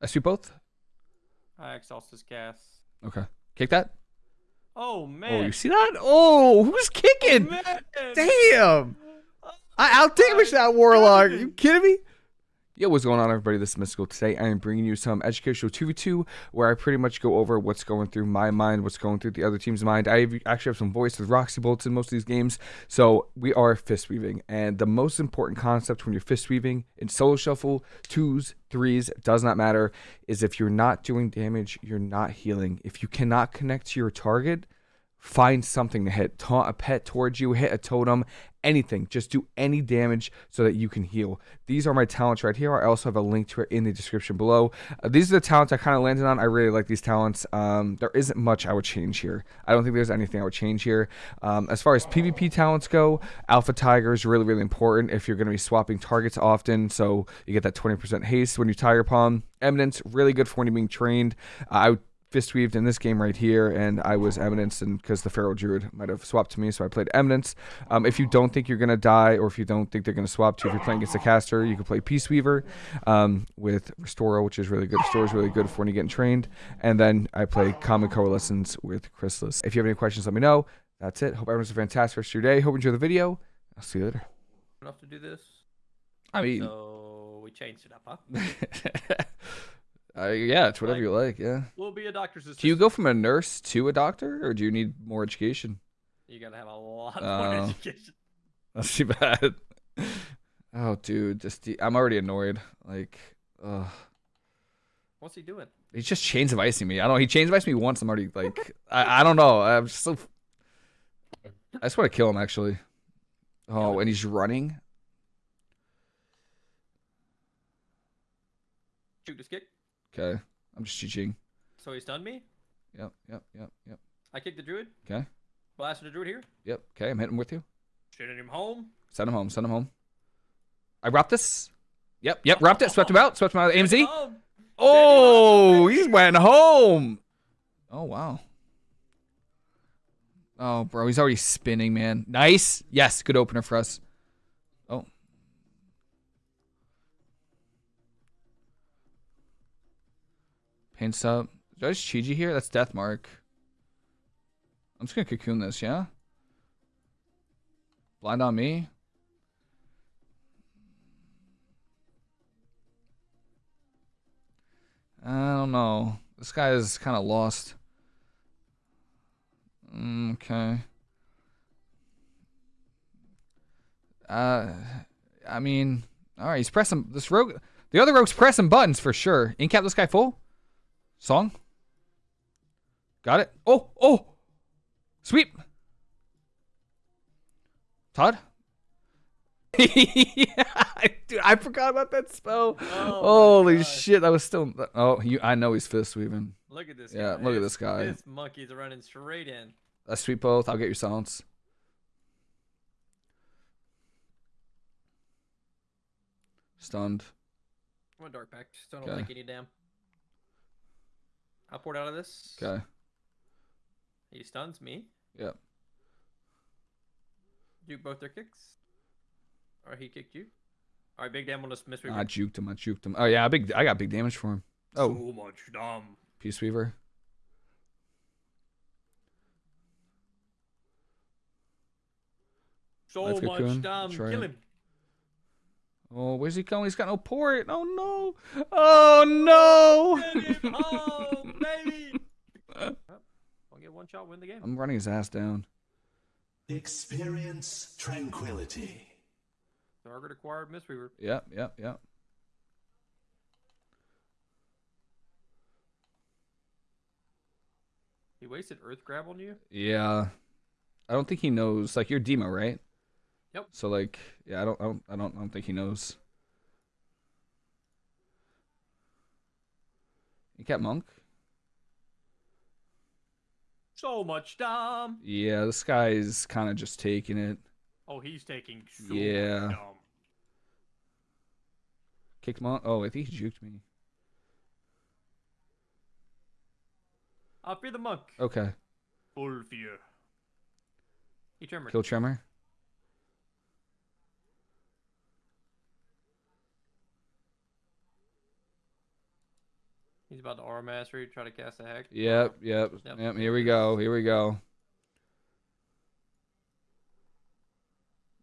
I sweep both. I exhaustus gas. Okay. Kick that. Oh man. Oh, you see that? Oh, who's kicking? Oh, man. Damn. Oh, I outdamaged that warlock. Are you kidding me? Yo, what's going on, everybody? This is Mystical. Today, I am bringing you some educational 2v2 where I pretty much go over what's going through my mind, what's going through the other team's mind. I actually have some voice with Roxy Bolts in most of these games. So, we are fist weaving. And the most important concept when you're fist weaving in solo shuffle, twos, threes, does not matter, is if you're not doing damage, you're not healing. If you cannot connect to your target, find something to hit. Taunt a pet towards you, hit a totem, anything. Just do any damage so that you can heal. These are my talents right here. I also have a link to it in the description below. Uh, these are the talents I kind of landed on. I really like these talents. Um, there isn't much I would change here. I don't think there's anything I would change here. Um, as far as PvP talents go, Alpha Tiger is really, really important if you're going to be swapping targets often. So you get that 20% haste when you Tiger Palm. Eminence, really good for when you're being trained. Uh, I would fist weaved in this game right here, and I was Eminence, and because the Feral Druid might have swapped to me, so I played Eminence. Um, if you don't think you're gonna die, or if you don't think they're gonna swap to, if you're playing against a caster, you can play Peace Weaver um, with Restore, which is really good. Restore is really good for when you're getting trained, and then I play Common Coalescence with Chrysalis. If you have any questions, let me know. That's it. Hope everyone's a fantastic rest of your day. Hope you enjoy the video. I'll see you later. Enough to do this. I mean, So we changed it up, huh? uh, yeah, it's whatever Like- you like. Yeah. We'll be a doctor's assistant. Do you go from a nurse to a doctor, or do you need more education? You gotta have a lot Oh. more education. That's too bad. Oh, dude, just the, I'm already annoyed. Like, ugh. What's he doing? He's just chains of icing me. I don't know. He chains of iced me once. I'm already like, I, I don't know. I'm just so. I just want to kill him actually. Oh, and he's running. Shoot this kick. Okay, I'm just cheating. So he stunned me. Yep, yep, yep, yep. I kicked the druid. Okay, Blasted the druid here. yep. Okay, I'm hitting with you. Shooting him home. Send him home. Send him home. I wrapped this. Yep, yep. Wrapped it. Swept him out. Swept him out. Him AMZ. Oh, he went home. Oh wow. Oh, bro, he's already spinning, man. Nice. Yes, good opener for us. Pain sup. Did I just Chiji here? That's Death Mark. I'm just gonna cocoon this, yeah? Blind on me. I don't know. This guy is kind of lost. Mm, Okay. Uh, I mean, all right. He's pressing this rogue. The other rogue's pressing buttons for sure. Incap this guy full. Song. Got it. Oh, oh. Sweep. Todd. yeah, dude, I forgot about that spell. Oh Holy shit, that was still. Oh, you, I know he's fist sweeping. Look at this. Yeah, guy. look at this guy. This monkey's running straight in. Let's sweep both. I'll get your silence. Stunned. I'm a dark. So I don't Okay. like any damn. I poured out of this. Okay. He stuns me. Yep. Juke both their kicks. Or he kicked you. All right, big damn on this miss. I juked him. I juked him. Oh yeah, big. I got big damage for him. Oh, So much dumb. Peace Weaver. So Let's much cocoon. dumb. Try Kill it. him. Oh, where's he going? He's got no port. Oh no. Oh Get him no. Home, baby. Well, I'll get one shot, win the game. I'm running his ass down. Experience tranquility. Target acquired Miss Mistweaver. Yep. Yep. Yep. He wasted Earth Grab on you? Yeah. I don't think he knows. Like you're Demo, right? Yep. So like, yeah, I don't, I don't, I don't, I don't think he knows. You got monk? So much dumb. Yeah, this guy is kind of just taking it. Oh, he's taking so Yeah. Kicked monk. Oh, I think he juked me. I fear the monk. Okay. Full fear. He tremor. Kill Tremor. About the aura mastery, try to cast a hex. Yep, yep, Yep. yep. Here we go. Here we go.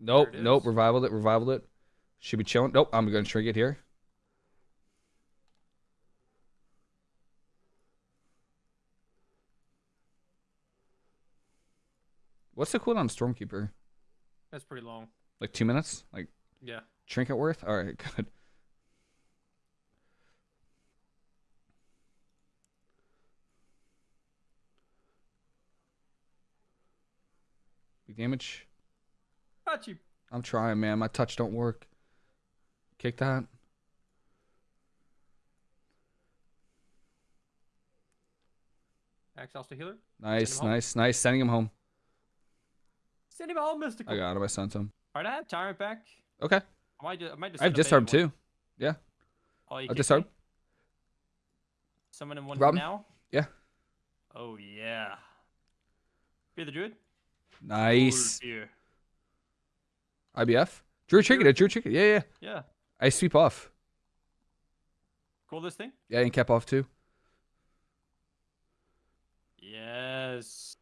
Nope, nope. Revivaled it. Revivaled it. Should be chilling. Nope. I'm gonna shrink it here. What's the cooldown on Stormkeeper? That's pretty long. Like two minutes? Like Yeah. trinket worth? All right, good. Damage. Got you. I'm trying, man. My touch don't work. Kick that. Axe the healer. Nice, nice, nice. Sending him home. Send him home, mystical. I got him. I sent him. Alright, I have tyrant back. Okay. I might just, I might just I have send a disarm too. Yeah. Oh, you I'll kicked disarm. me? Summon him one Rob him? now. Yeah. Oh yeah. Fear the druid. Nice. IBF. Drew it, Drew Trinket. Yeah, yeah. Yeah. I sweep off. Cool this thing. Yeah, and cap off too. Yes.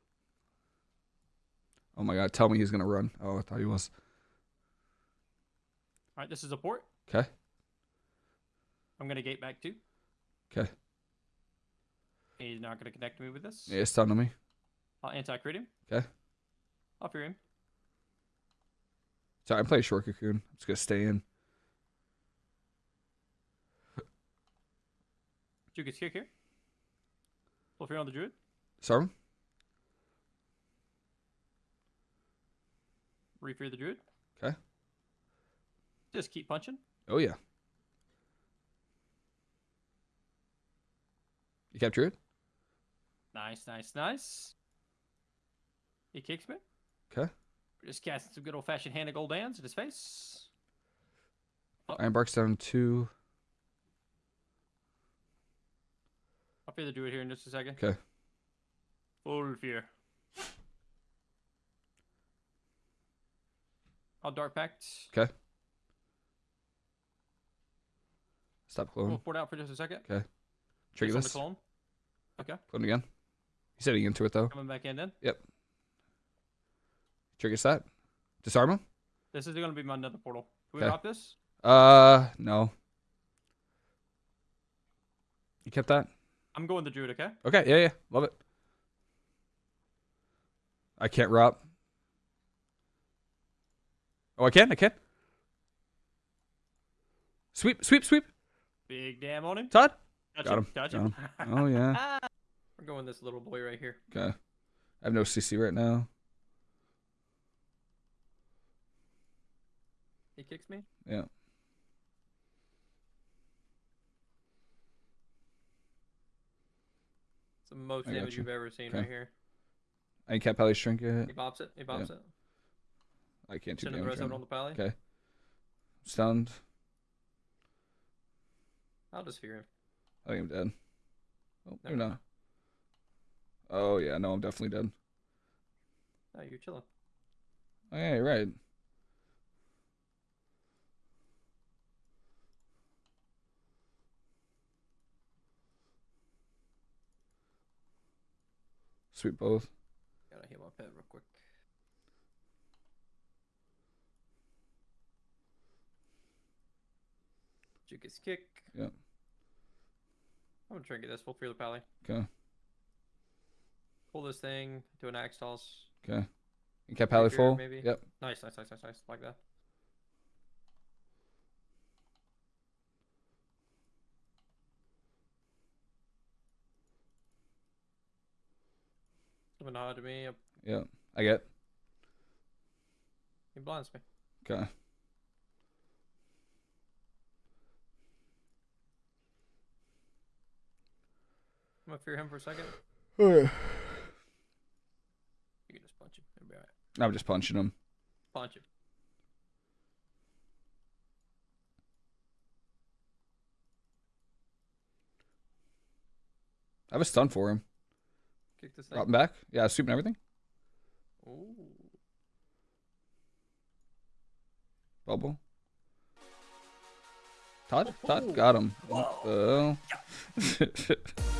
Oh my god. Tell me he's gonna run. Oh, I thought he was. All right, this is a port. Okay. I'm gonna gate back too. Okay. He's not gonna connect me with this. Yeah, stun on me. I'll anti-crit him. Okay. I'll fear him. So I play short cocoon. I'm just gonna stay in. Juke gets kick here. Full fear on the druid. Sorry. Refear the druid. Okay. Just keep punching. Oh yeah. You kept Druid? Nice, nice, nice. He kicks me. Okay. We're just casting some good old fashioned hand of Gul'dans in his face. Oh. Iron Bark's down two. I'll fear do it here in just a second. Okay. Full fear. I'll dark pact. Okay. Stop We'll cloning. port out for just a second. Okay. Trigger Just on the this. clone. Okay. Clone again. He's heading into it though. Coming back in then. Triggers set. Disarm him? This is going to be my another portal. Can we Okay. drop this? Uh, no. You kept that? I'm going the druid, okay? Okay, yeah, yeah. Love it. I can't rob. Oh, I can? I can? Sweep, sweep, sweep. Big damn on him. Todd? Touch Got him. him, Touch got him. Oh, yeah. We're going this little boy right here. Okay. I have no CC right now. Kicks me. Yeah. It's the most I damage you. you've ever seen Okay. right here. I can't pally shrink it. He bops it. He bops it. I can't do damage. Right on the pally. Okay. Stunned. I'll just fear him. I think I'm dead. Oh, No. you're not. Oh, yeah. No, I'm definitely dead. No, you're chilling. Oh, yeah, you're right. Sweet both. Gotta heal my pet real quick. Juke gets kick. Yeah. I'm gonna try and get this full the pally. Okay. Pull this thing to an axe toss. Okay. You kept pally full? maybe. Yep. Nice, nice, nice, nice, nice. Like that. Give a nod to me. Yeah. I get. He blinds me. Okay. I'm gonna fear him for a second. You can just punch him. It'll be alright. I'm just punching him. Punch him. I have a stun for him. Kick this Drop him back. Yeah, sweep and everything. Ooh. Bubble. Todd, Todd oh, oh. got him. What the hell?